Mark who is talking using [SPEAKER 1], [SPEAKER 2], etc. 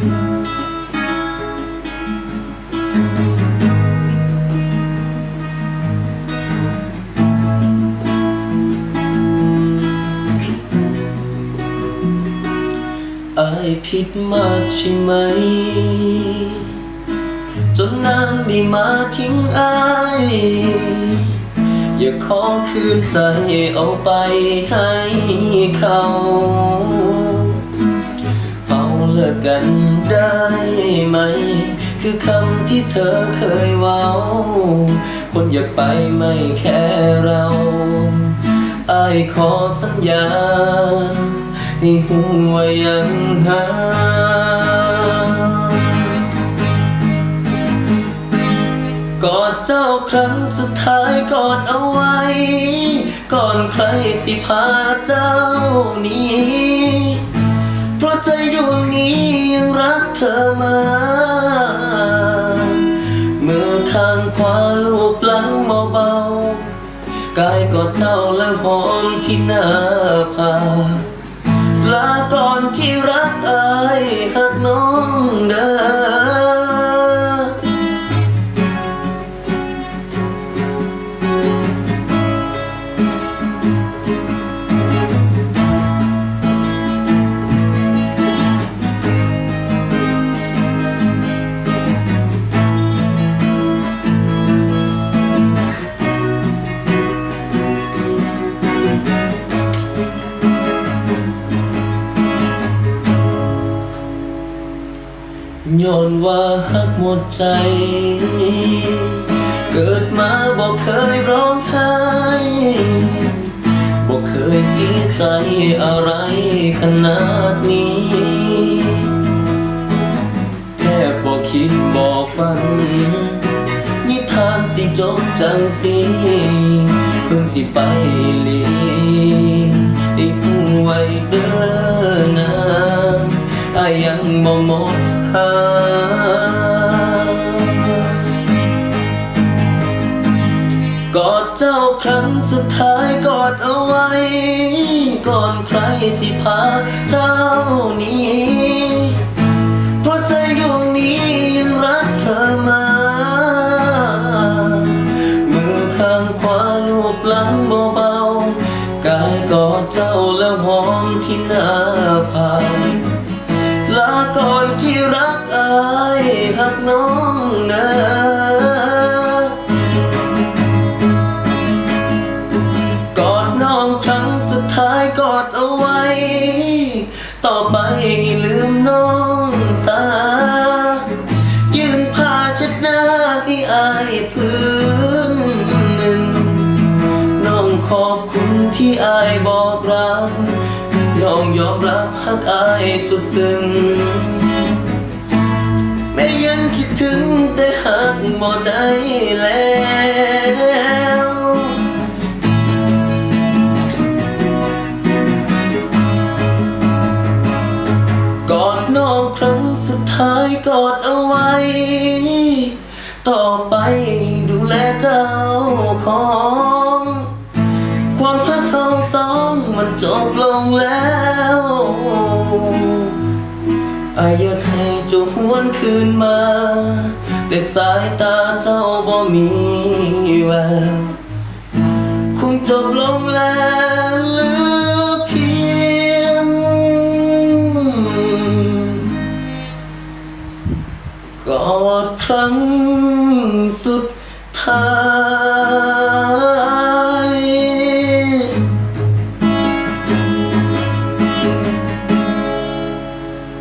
[SPEAKER 1] อายผิดมากใช่ไหม จนนานได้มาทิ้งอาย อย่าขอคืนใจเอาไปให้เขา เลิกกันได้ไหม คือคำที่เธอเคยเว้า คนอยากไปไม่แค่เราอายขอสัญญา ให้หัวยังหากอดเจ้าครั้งสุดท้ายกอดเอาไว้ ก่อนใครสิพาเจ้านี้ เพราะใจดวงนี้ยังรักเธอมามือข้างขวาลูบหลังเบาๆกายกอดเจ้าและหอมที่หน้าผากลาก่อนที่รัก ย้อนว่าหักหมดใจ เกิดมาบอกเคยร้องไห้บอกเคยเสียใจอะไรขนาดนี้แทบบอกคิดบอกฝัน นิทานสิจบจังสิเพิ่งสิไปลีได้หูไว้เด้อนะอายยังบ่หมด หา กอดเจ้าครั้งสุดท้ายกอดเอาไว้ ก่อนใครสิพาเจ้านี้เพราะใจดวงนี้ยังรักเธอมา มือข้างขวาลูบหลังเบา น้องเด้อกอดน้องครั้งสุดท้ายกอดเอาไว้ ต่อไปลืมน้องสา ยืนผ้าช็ดหน้าให้อายพื้นหนึ่งน้องขอบคุณที่อายบอกรัก น้องยอมรับหักอายสุดซึ้ง ถึงแต่หักบ่ได้แล้วกอดน้องครั้งสุดท้ายกอดเอาไว้ ต่อไปดูแลเจ้าของ ความพักเขาสองมันจบลงแล้วอายอยาก จะหวนคืนมา แต่สายตาเจ้าบ่มีแววคงจบลงแล้วเหลือเพียงกอดครั้งสุด